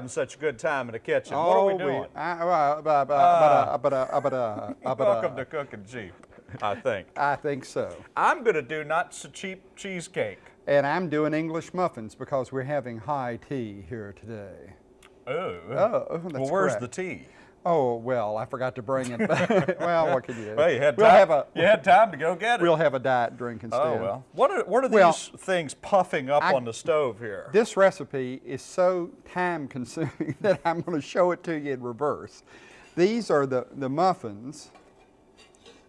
having such a good time in the kitchen. what are we doing? Welcome to Cooking Cheap, I think. I think so. I'm going to do not so cheap cheesecake. And I'm doing English muffins because we're having high tea here today. Ooh. Oh, that's well, where's correct. the tea? Oh, well, I forgot to bring it. well, what can you do? Well, you had we'll time. have a you had time to go get it. we'll have a diet drink oh, instead. oh well. What are what are these Well, things puffing up I- on the stove here? This recipe is so time consuming that I'm going to show it to you in reverse. These are the, the muffins.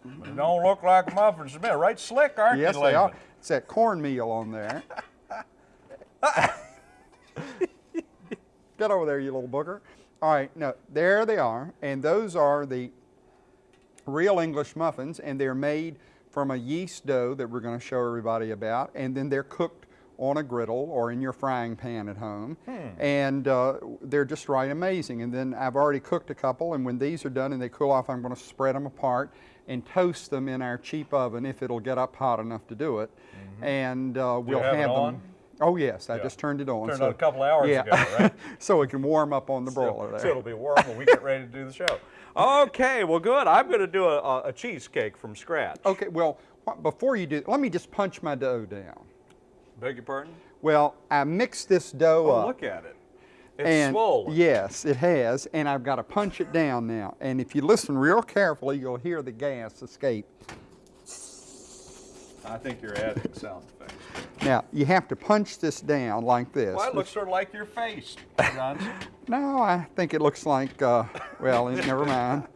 They don't look like muffins to me. Right slick, aren't Yes, you, they are. It's that cornmeal on there. Get over there, you little booger. All right, no, there they are. And those are the real English muffins, and they're made from a yeast dough that we're going to show everybody about. And then they're cooked on a griddle or in your frying pan at home. And uh, they're just right amazing. And then I've already cooked a couple, and when these are done and they cool off, I'm going to spread them apart and toast them in our cheap oven if it'll get up hot enough to do it. And uh, we'll have have them. on? Oh yes, I Yeah. just turned it on. Turned so- on a couple hours yeah. ago, right? so it can warm up on the broiler so, there. so it'll be warm when we get ready to do the show. Okay, well, good. I'm going to do a, a, a cheesecake from scratch. Okay, well, before you do, let me just punch my dough down. Beg your pardon? Well, I mixed this dough Oh, up. look at it. It's and swollen. Yes, it has, and I've got to punch it down now. And if you listen real carefully, you'll hear the gas escape. I think you're adding sound effects. Now, you have to punch this down like this. Well, it looks sort of like your face, Johnson. No, I think it looks like, uh, well, never mind.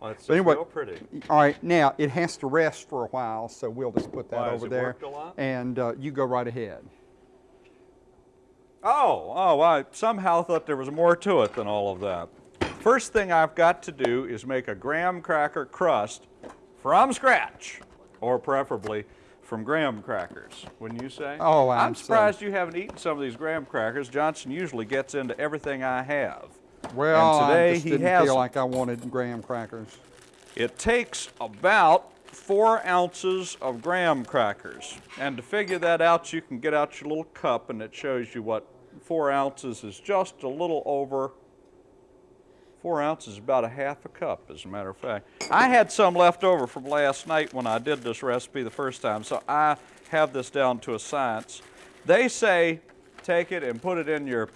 Well, it's anyway, real pretty. All right, now it has to rest for a while, so we'll just put that Why, has over it there. worked a lot? And uh, you go right ahead. Oh, oh, I somehow thought there was more to it than all of that. First thing I've got to do is make a graham cracker crust from scratch, or preferably from graham crackers, wouldn't you say? Oh, I'm I'm surprised you haven't eaten some of these graham crackers. Johnson usually gets into everything I have. Well, today I just he didn't hasn't. feel like I wanted graham crackers. It takes about four ounces of graham crackers. And to figure that out, you can get out your little cup and it shows you what four ounces is just a little over, four ounces is about a half a cup, as a matter of fact. I had some left over from last night when I did this recipe the first time, so I have this down to a science. They say take it and put it in your,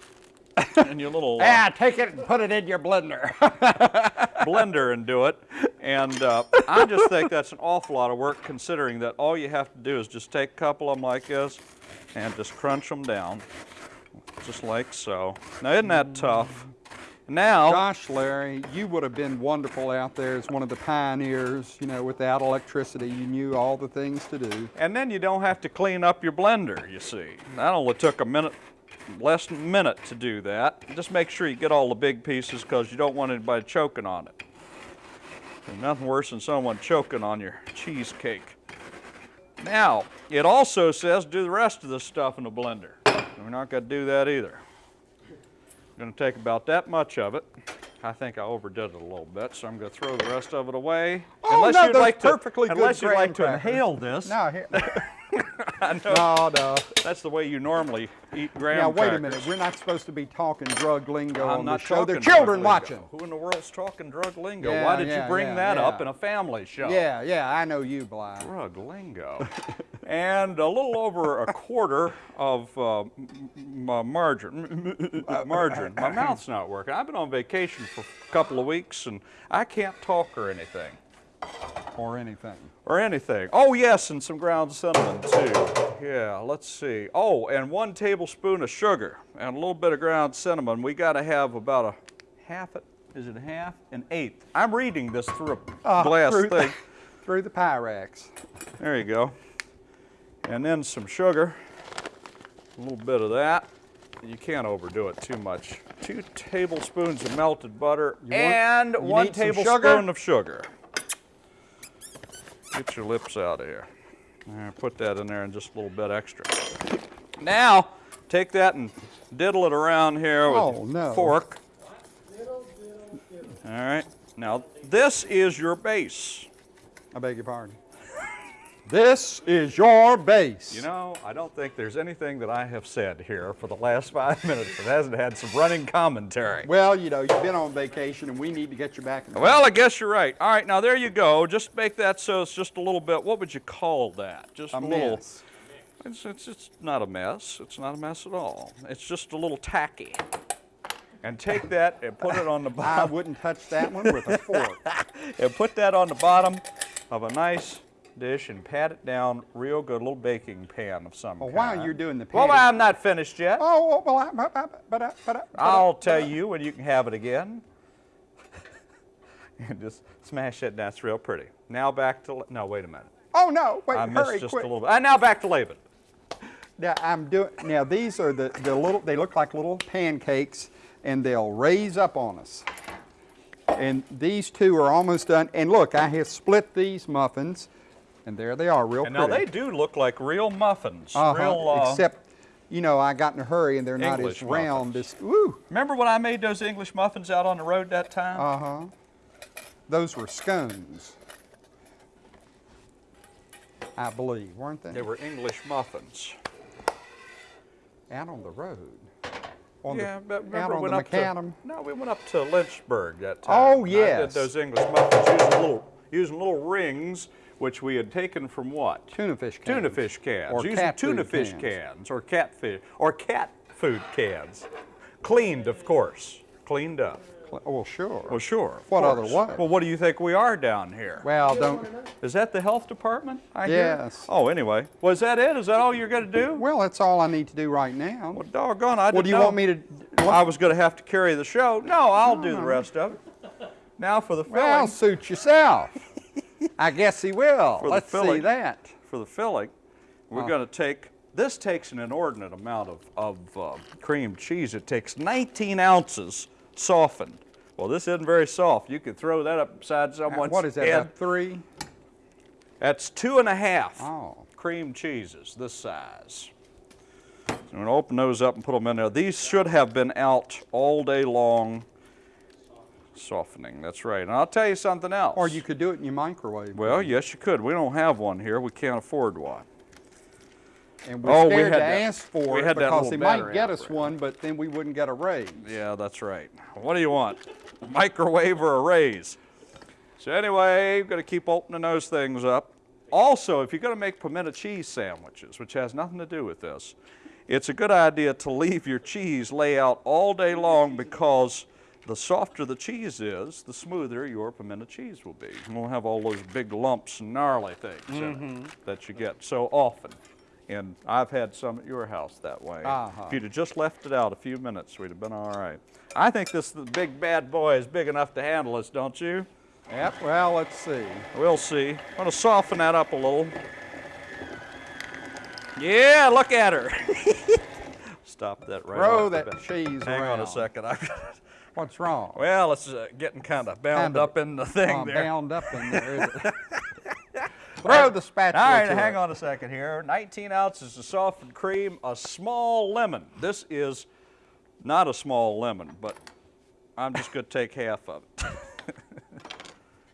in your little uh, Ah, take it and put it in your blender. blender and do it. And uh, I just think that's an awful lot of work considering that all you have to do is just take a couple of them like this and just crunch them down, just like so. Now, isn't that tough? Now, Gosh, Larry, you would have been wonderful out there as one of the pioneers. You know, without electricity, you knew all the things to do. and then you don't have to clean up your blender, you see. That only took a minute, less than a minute to do that. Just make sure you get all the big pieces because you don't want anybody choking on it. There's nothing worse than someone choking on your cheesecake. Now, it also says do the rest of the stuff in the blender. We're not going to do that either. I'm going to take about that much of it. I think I overdid it a little bit, so I'm going to throw the rest of it away. Oh, unless no, you'd like to, perfectly good unless you'd like to inhale this. No, here, no, no. That's the way you normally eat graham Now, wait crackers. a minute. We're not supposed to be talking drug lingo I'm on not the show. There are children watching. Who in the world's talking drug lingo? Yeah, Why did yeah, you bring yeah, that up in a family show? Yeah, yeah, I know you, Bly. Drug lingo. and a little over a quarter of uh, m- m- uh, margarine. margarine. My mouth's not working. I've been on vacation for a couple of weeks and I can't talk or anything. Or anything. Or anything. Oh, yes, and some ground cinnamon too. Yeah, let's see. Oh, and one tablespoon of sugar and a little bit of ground cinnamon. We got to have about a half, is it a half? An eighth. I'm reading this through a Ah, glass through, thing. through the Pyrex. There you go. And then some sugar, a little bit of that. You can't overdo it too much. Two tablespoons of melted butter want- and one tablespoon sugar? of sugar. Get your lips out of here. There, put that in there and just a little bit extra. Now, take that and diddle it around here with Oh, a no. fork. All right. Now, this is your base. I beg your pardon. This is your base. You know, I don't think there's anything that I have said here for the last five minutes that hasn't had some running commentary. Well, you know, you've been on vacation and we need to get you back. In Well, I guess you're right. All right, now there you go. Just make that so it's just a little bit, what would you call that? Just a little. mess. It's, it's, it's not a mess. It's not a mess at all. It's just a little tacky. And take that and put it on the bottom. I wouldn't touch that one with a fork. and put that on the bottom of a nice dish and pat it down real good, a little baking pan of some oh, Well, kind. while you're doing the Well, I'm not finished yet. Oh, oh well, I, but, but, but, but, but, I'll tell you when you can have it again. and just smash it. That's real pretty. Now back to, no, wait a minute. Oh no! Wait, I missed hurry, just quick. a little bit. And now back to Laban. Now I'm doing. Now these are the the little. They look like little pancakes, and they'll raise up on us. And these two are almost done. And look, I have split these muffins, and there they are, real And now they do look like real muffins. Uh-huh, Real, uh, Except, you know, I got in a hurry, and they're not as round muffins. as. Woo! remember when I made those English muffins out on the road that time? Uh huh. Those were scones. I believe, weren't they? they were English muffins. out on the road. On yeah, the, but out remember on went the up macadam. to no, we went up to Lynchburg that time. Oh, and I yes. did those English muffins using little using little rings which we had taken from what? Tuna fish cans. Tuna fish cans. Or using tuna food fish cans. cans or catfish or cat food cans. Cleaned, of course. Cleaned up. Oh, sure. Well, sure. What course. otherwise? Well, what do you think we are down here? Well, don't. Is that the health department? I hear? Yes. Oh, anyway. Was that it? Is that all you're going to do? Well, that's all I need to do right now. Well, doggone, I What didn't do you know. want me to? I was going to have to carry the show. No, I'll do the rest of it. Now for the filling. Well, suit yourself. I guess he will. For the Let's see filling. that. for the filling, we're going to take. This takes an inordinate amount of, of uh, cream cheese. It takes 19 ounces softened. Well, this isn't very soft. You could throw that upside someone's What is that? head. Three? That's two and a half Oh. cream cheeses this size. So I'm going to open those up and put them in there. These should have been out all day long softening. That's right. And I'll tell you something else. Or you could do it in your microwave. Well, yes, you could. We don't have one here. We can't afford one. and we're oh, we scared had to that- ask for it because they might get us one, but then we wouldn't get a raise. Yeah, that's right. What do you want? A microwave or a raise? So anyway, you've got to keep opening those things up. Also, if you're going to make pimento cheese sandwiches, which has nothing to do with this, it's a good idea to leave your cheese lay out all day long because the softer the cheese is, the smoother your pimento cheese will be. You won't have all those big lumps and gnarly things in it that you get so often. And I've had some at your house that way. Uh-huh. If you'd have just left it out a few minutes, we'd have been all right. I think this the big bad boy is big enough to handle us, don't you? Yep. Well, let's see. We'll see. I'm going to soften that up a little. Yeah, look at her. Stop that right Throw that bat. cheese Hang on a second. I've got it. What's wrong? Well, it's uh, getting kind of bound Kinda, up in the thing Uh, there. bound up in there. Is it? Throw the spatula. All right, hang it. on a second here. 19 ounces of softened cream, a small lemon. This is not a small lemon, but I'm just going to take half of it.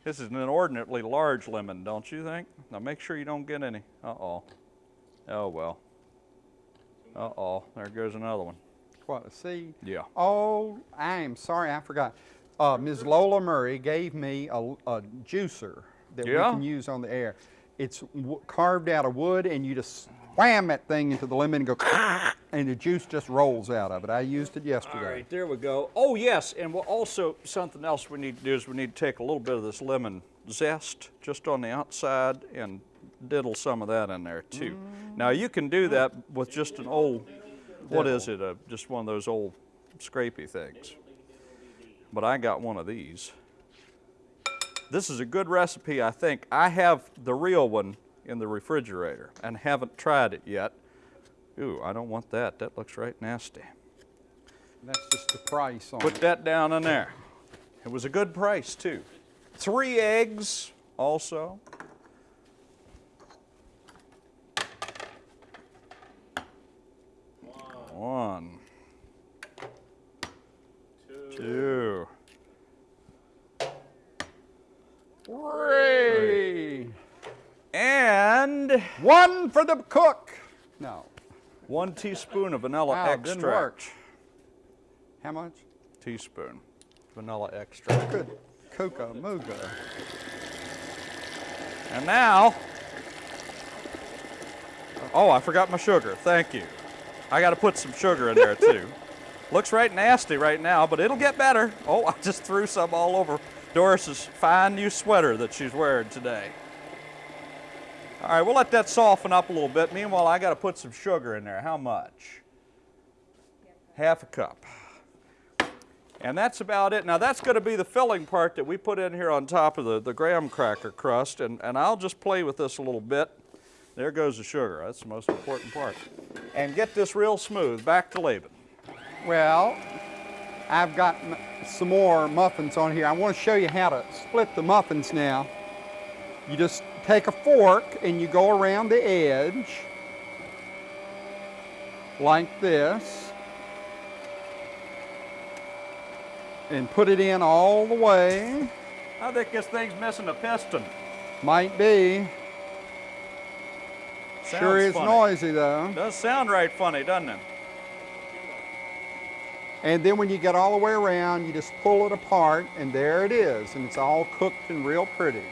this is an inordinately large lemon, don't you think? Now make sure you don't get any. Uh-oh. Oh, well. Uh-oh, there goes another one. What? A seed? Yeah. Oh, I am sorry, I forgot. Uh, Ms. Lola Murray gave me a, a juicer that Yeah? we can use on the air. It's w- carved out of wood, and you just wham that thing into the lemon and go, and the juice just rolls out of it. I used it yesterday. right, there we go. Oh, yes, and we'll also, something else we need to do is we need to take a little bit of this lemon zest just on the outside and diddle some of that in there too. Now, you can do that with just an old, what is it, uh, just one of those old scrapey things. But I got one of these. This is a good recipe, I think. I have the real one in the refrigerator and haven't tried it yet. Ooh, I don't want that. That looks right nasty. That's just the price on Put it. that down in there. It was a good price, too. Three eggs, also. One. Two. Three. And One for the cook. No. one teaspoon of vanilla Wow, extract. didn't work. How much? Teaspoon vanilla extract. Good. Coca Mooga. And now, oh, I forgot my sugar. Thank you. I got to put some sugar in there too. Looks right nasty right now, but it'll get better. Oh, I just threw some all over Doris's fine new sweater that she's wearing today. All right, we'll let that soften up a little bit. Meanwhile, I got to put some sugar in there. How much? Half a cup. And that's about it. Now that's going to be the filling part that we put in here on top of the, the graham cracker crust. And, and I'll just play with this a little bit. There goes the sugar. That's the most important part. And get this real smooth. Back to Laban. Well, I've got some more muffins on here. I want to show you how to split the muffins now. You just take a fork and you go around the edge like this and put it in all the way. I think this thing's missing a piston. Might be. Sure is funny. noisy though. Does sound right funny, doesn't it? And then when you get all the way around, you just pull it apart, and there it is. And it's all cooked and real pretty.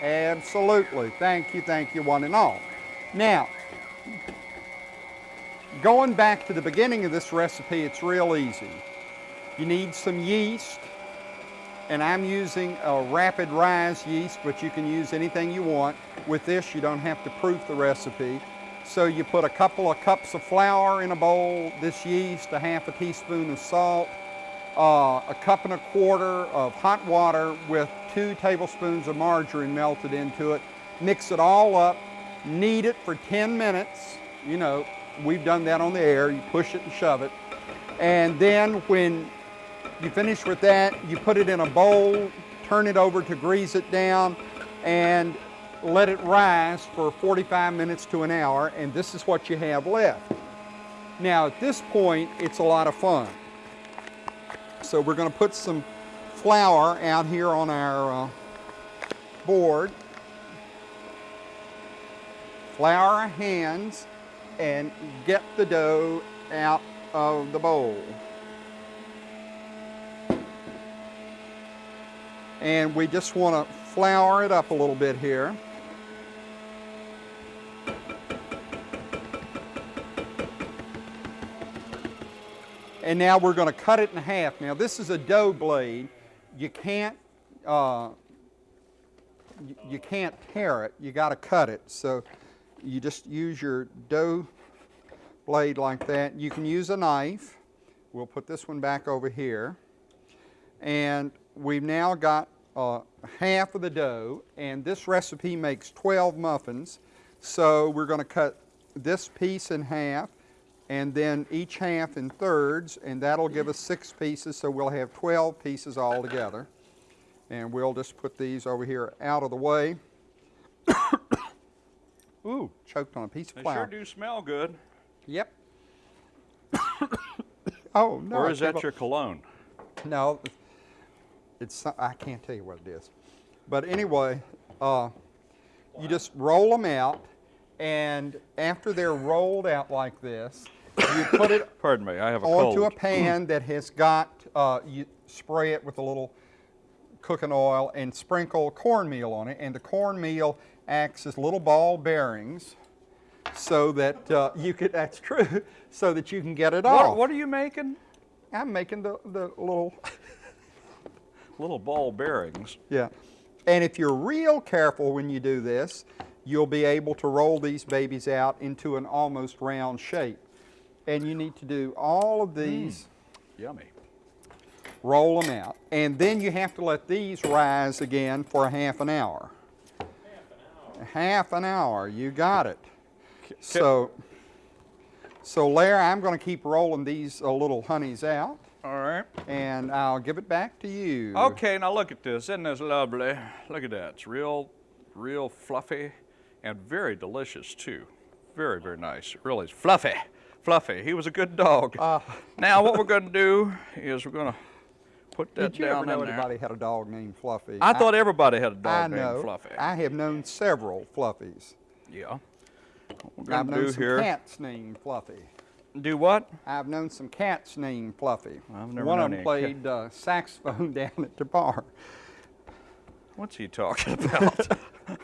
Absolutely. Thank you, thank you, one and all. Now, going back to the beginning of this recipe, it's real easy. You need some yeast, and I'm using a rapid rise yeast, but you can use anything you want. With this, you don't have to proof the recipe. So you put a couple of cups of flour in a bowl, this yeast, a half a teaspoon of salt, uh, a cup and a quarter of hot water with two tablespoons of margarine melted into it. Mix it all up, knead it for 10 minutes. You know, we've done that on the air. You push it and shove it. And then when you finish with that, you put it in a bowl, turn it over to grease it down, and let it rise for 45 minutes to an hour, and this is what you have left. Now, at this point, it's a lot of fun. So we're going to put some flour out here on our uh, board. Flour our hands and get the dough out of the bowl. And we just want to flour it up a little bit here. And now we're going to cut it in half. Now this is a dough blade. You can't uh, you, can't tear it. You got to cut it. So you just use your dough blade like that. You can use a knife. We'll put this one back over here. And we've now got uh, half of the dough, and this recipe makes 12 muffins. So we're going to cut this piece in half, and then each half in thirds, and that'll give us six pieces, so we'll have 12 pieces all together. And we'll just put these over here out of the way. Ooh, choked on a piece of They flour. sure do smell good. Yep. oh no! or is that your cologne? No, it's I can't tell you what it is. But anyway, uh, you just roll them out, and after they're rolled out like this, you put it Pardon me, I have a onto cold. a pan that has got uh, you spray it with a little cooking oil and sprinkle cornmeal on it, and the cornmeal acts as little ball bearings. So that uh, you could, that's true, so that you can get it off. What, what are you making? I'm making the, the little Little ball bearings. Yeah. And if you're real careful when you do this, you'll be able to roll these babies out into an almost round shape. And you need to do all of these, Yummy. roll them out. And then you have to let these rise again for a half an hour. Half an hour, you got it. So, so Larry, I'm going to keep rolling these uh, little honeys out, All right. and I'll give it back to you. Okay, now look at this. Isn't this lovely? Look at that. It's real, real fluffy and very delicious too. Very, very nice. It really is fluffy. Fluffy. He was a good dog. Uh, now what we're going to do is we're going to Put that down Did you down ever know in there. anybody had a dog named Fluffy? I thought everybody had a I dog know. named Fluffy. I have known several Fluffies. yeah. What we're I've gonna known do some here? cats named Fluffy. Do what? I've known some cats named Fluffy. I've never One known of them played uh, saxophone down at the bar. What's he talking about?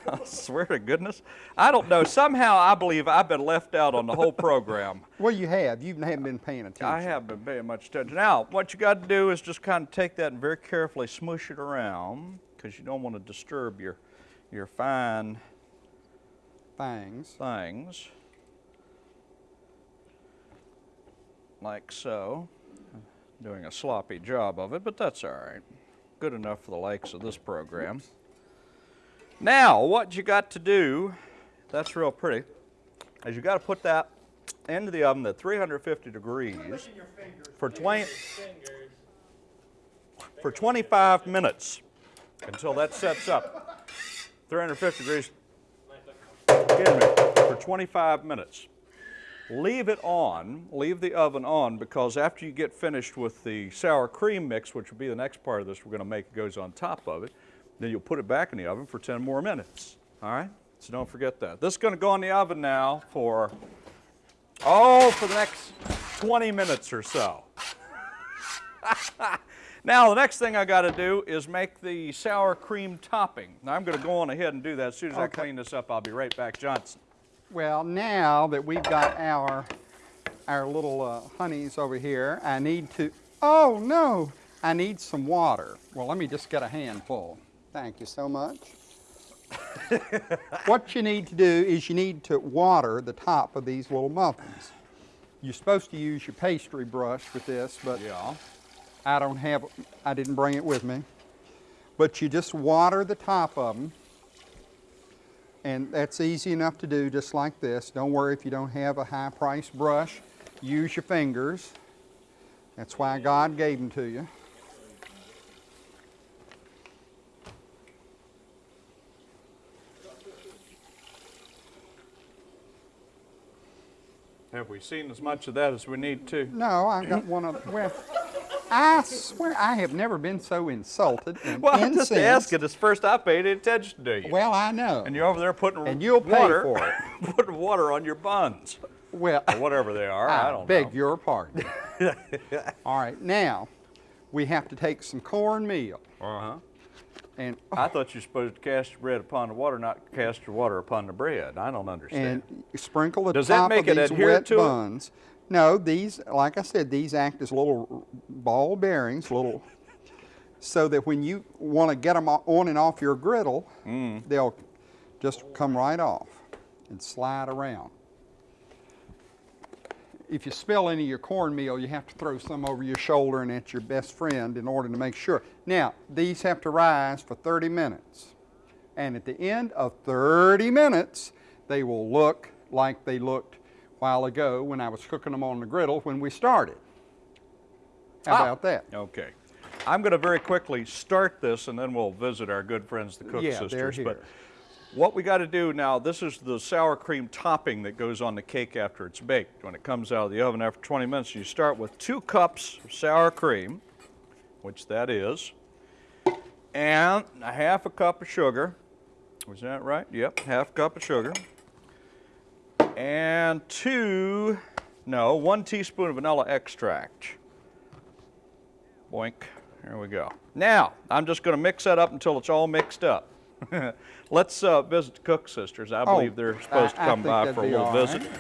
I swear to goodness. I don't know. Somehow I believe I've been left out on the whole program. Well, you have. You haven't been paying attention. I haven't been paying much attention. Now, what you got to do is just kind of take that and very carefully smush it around because you don't want to disturb your, your fine Things. things. Like so. Doing a sloppy job of it, but that's all right. Good enough for the likes of this program. Now, what you got to do, that's real pretty, is you got to put that into the oven at 350 degrees for 20 for 25 minutes until that sets up. 350 degrees for 25 minutes. Leave it on, leave the oven on, because after you get finished with the sour cream mix, which will be the next part of this we're going to make, it goes on top of it, then you'll put it back in the oven for 10 more minutes. All right? So don't forget that. This is going to go in the oven now for, oh, for the next 20 minutes or so. Now, the next thing I got to do is make the sour cream topping. Now, I'm going to go on ahead and do that. As soon as I clean this up, I'll be right back, Johnson. Well, now that we've got our our little uh, honeys over here, I need to. Oh no! I need some water. Well, let me just get a handful. Thank you so much. what you need to do is you need to water the top of these little muffins. You're supposed to use your pastry brush with this, but Yeah. I don't have, I didn't bring it with me. But you just water the top of them. And that's easy enough to do just like this. Don't worry if you don't have a high price brush. Use your fingers. That's why God gave them to you. Have we seen as much of that as we need to? No, I've got one of, well, I swear I have never been so insulted and Well, I'm just asking. It's first I paid attention to you. Well, I know. and you're over there putting And you'll pay water, for putting water on your buns, well, or whatever they are. I, I, don't beg know. your pardon. All right, now we have to take some cornmeal Uh-huh. and I thought you were supposed to cast your bread upon the water, not cast your water upon the bread. I don't understand. and sprinkle the Does that top make of it these wet to it? No, these, like I said, these act as little ball bearings, little, so that when you want to get them on and off your griddle, Mm. they'll just come right off and slide around. If you spill any of your cornmeal, you have to throw some over your shoulder and at your best friend in order to make sure. Now, these have to rise for 30 minutes. And at the end of 30 minutes, they will look like they looked while ago when I was cooking them on the griddle when we started. How Ah. about that? Okay. I'm going to very quickly start this, and then we'll visit our good friends, the Cook Yeah, they're Sisters. But what we got to do now, this is the sour cream topping that goes on the cake after it's baked. When it comes out of the oven after 20 minutes, you start with two cups of sour cream, which that is, and a half a cup of sugar. Was that right? Yep, half a cup of sugar. And two, no, one teaspoon of vanilla extract. Boink. There we go. Now, I'm just going to mix that up until it's all mixed up. Let's uh, visit the Cook Sisters. I Oh, believe they're supposed to I- I come by for a little visit. right.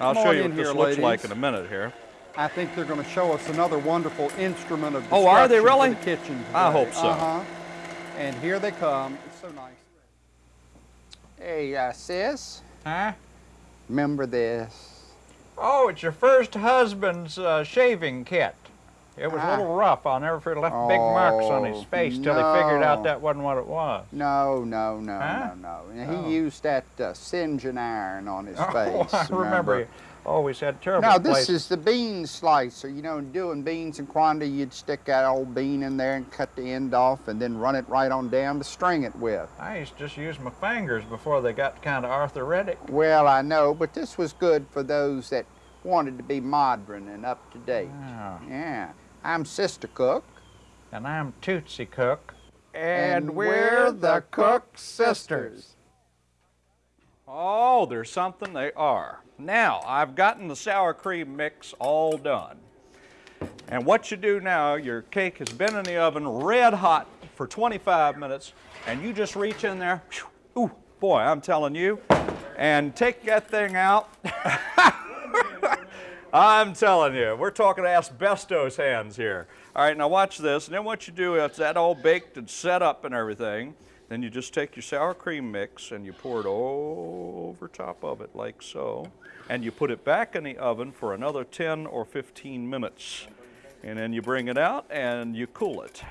I'll Come show you in what this here, looks like in a minute here. I think they're going to show us another wonderful instrument of Oh, are they destruction for really? the kitchen I hope so. Uh-huh. And here they come. It's so nice. Hey, uh, sis, Huh? Remember this? Oh, it's your first husband's uh, shaving kit. It was Ah. a little rough. I'll never forget. It left big marks on his Oh, face till he figured out that wasn't what it was. No, no, no, Huh? no, no. He Oh. used that uh, singeing iron on his Oh, face. I remember. He always had terrible Now, this places. is the bean slicer. You know, doing beans and quantity, you'd stick that old bean in there and cut the end off and then run it right on down to string it with. I used to just use my fingers before they got kind of arthritic. Well, I know, but this was good for those that wanted to be modern and up to date. Oh. Yeah. I'm Sister Cook. And I'm Tootsie Cook. And we're the Cook sisters. Oh, there's something they are. Now, I've gotten the sour cream mix all done. And what you do now, your cake has been in the oven red hot for 25 minutes, and you just reach in there, whew, ooh, boy, I'm telling you, and take that thing out. I'm telling you, we're talking asbestos hands here. All right, now watch this. And then what you do, it's that all baked and set up and everything. Then you just take your sour cream mix and you pour it over top of it like so. And you put it back in the oven for another 10 or 15 minutes. And then you bring it out and you cool it.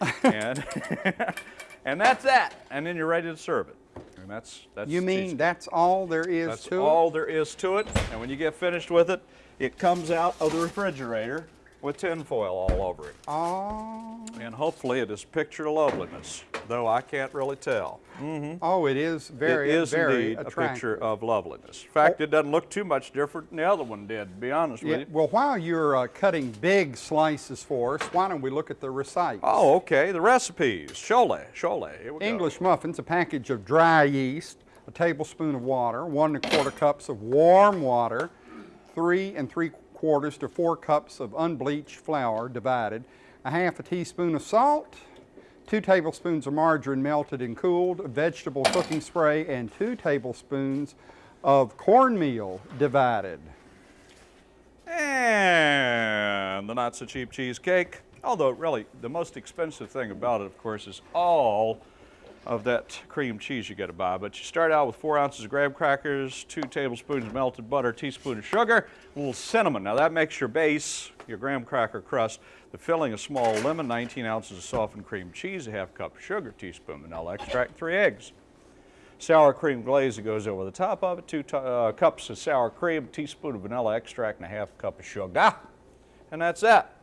and, and that's that. And then you're ready to serve it. And that's, that's You mean cheesecake. that's all there is That's to it? That's all there is to it. And when you get finished with it, it comes out of the refrigerator with tinfoil all over it. Oh, And hopefully it is picture loveliness, though I can't really tell. oh, it is very, it is very indeed a picture of loveliness. In fact, it doesn't look too much different than the other one did, to be honest Yeah, with you. well, while you're uh, cutting big slices for us, why don't we look at the recipes? Oh, okay. The recipes. Chole, chole. Here we go. English muffins, a package of dry yeast, a tablespoon of water, one and a quarter cups of warm water, three and three quarters to four cups of unbleached flour divided, a half a teaspoon of salt, two tablespoons of margarine melted and cooled, vegetable cooking spray, and two tablespoons of cornmeal divided. And the not so cheap cheesecake. Although, really, the most expensive thing about it, of course, is all of that cream cheese you got to buy. But you start out with four ounces of graham crackers, two tablespoons of melted butter, teaspoon of sugar, a little cinnamon. Now, that makes your base, your graham cracker crust. The filling, a small lemon, 19 ounces of softened cream cheese, a half cup of sugar, teaspoon of vanilla extract, three eggs sour cream glaze that goes over the top of it, two uh, cups of sour cream, teaspoon of vanilla extract, and a half cup of sugar. And that's that.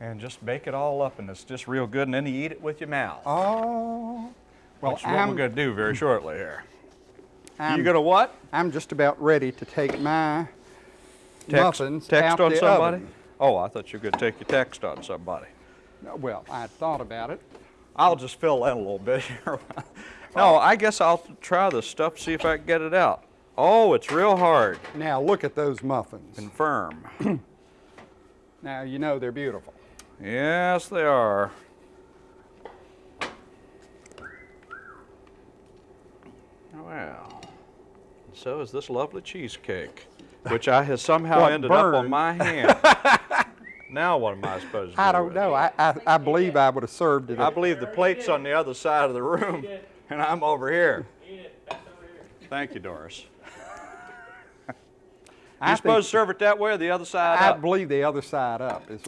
And just bake it all up, and it's just real good, and then you eat it with your mouth. Oh, well, which is what I'm, we're going to do very shortly here. I'm, you going to what? I'm just about ready to take my Text, muffins text out on the somebody? oven. Oh, I thought you were going to take your text on somebody. Well, I thought about it. I'll just fill in a little bit here. no, I guess I'll try this stuff, see if I can get it out. Oh, it's real hard Now look at those muffins. and firm. Now you know they're beautiful. Yes, they are. Well, so is this lovely cheesecake, which I has somehow Well, it ended up on my hand. now what am I supposed to do? I don't with know. I, I, I believe I would have served it. I believe the plate's on the other side of the room, and I'm over here. Thank you, Doris. I You think- supposed to serve it that way or the other side I up? believe the other side up is.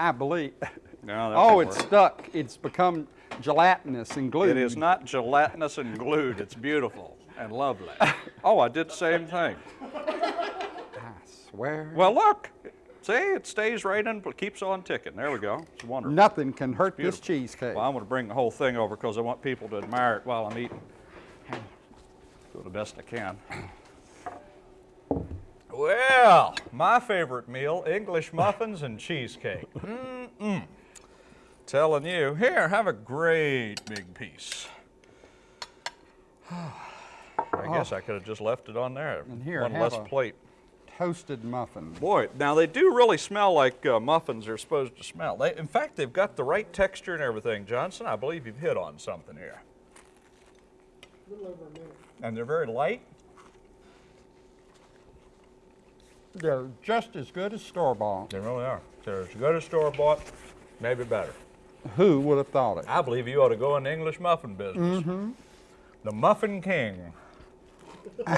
I believe. No, Oh, it's work. stuck. It's become gelatinous and glued. It is not gelatinous and glued. It's beautiful and lovely. Oh, I did the same thing. I swear. Well, look. See, it stays right in, keeps on ticking. There we go. It's wonderful. Nothing can hurt this cheesecake. Well, I'm going to bring the whole thing over because I want people to admire it while I'm eating. Do the best I can. Well, my favorite meal English muffins and cheesecake. Mm-mm. Telling you. Here, have a great big piece. I guess I could have just left it on there. And here, One have less a- plate. Toasted muffin. Boy, now they do really smell like uh, muffins are supposed to smell. They, in fact, they've got the right texture and everything, Johnson. I believe you've hit on something here. And they're very light. They're just as good as store bought. They really are. They're as good as store bought, maybe better. Who would have thought it? I believe you ought to go in the English muffin business. The Muffin King.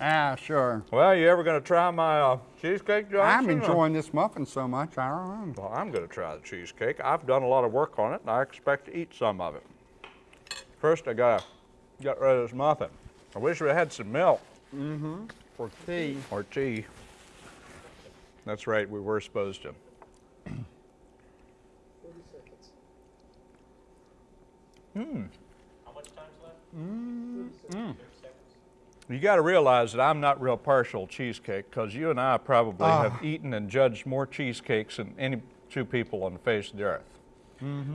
Ah, sure. Well, you ever going to try my uh, cheesecake, Johnson? I'm enjoying this muffin so much. I don't know. Well, I'm going to try the cheesecake. I've done a lot of work on it, and I expect to eat some of it. First, I got to get rid of this muffin. I wish we had some milk For tea. or tea. That's right, we were supposed to. Mm. How much time's left? Mm. Mm. You got to realize that I'm not real partial cheesecake because you and I probably Ah. have eaten and judged more cheesecakes than any two people on the face of the earth.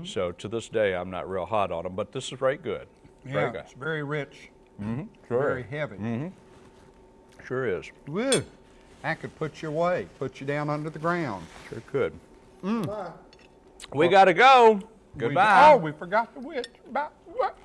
So to this day, I'm not real hot on them, but this is very good. Very Yeah, good. it's very rich, Hmm. Sure very is. heavy. Sure is. Woo! That could put you away, put you down under the ground. Sure could. Mm. We got to go. We- Goodbye. oh, we forgot the witch. Bye. What?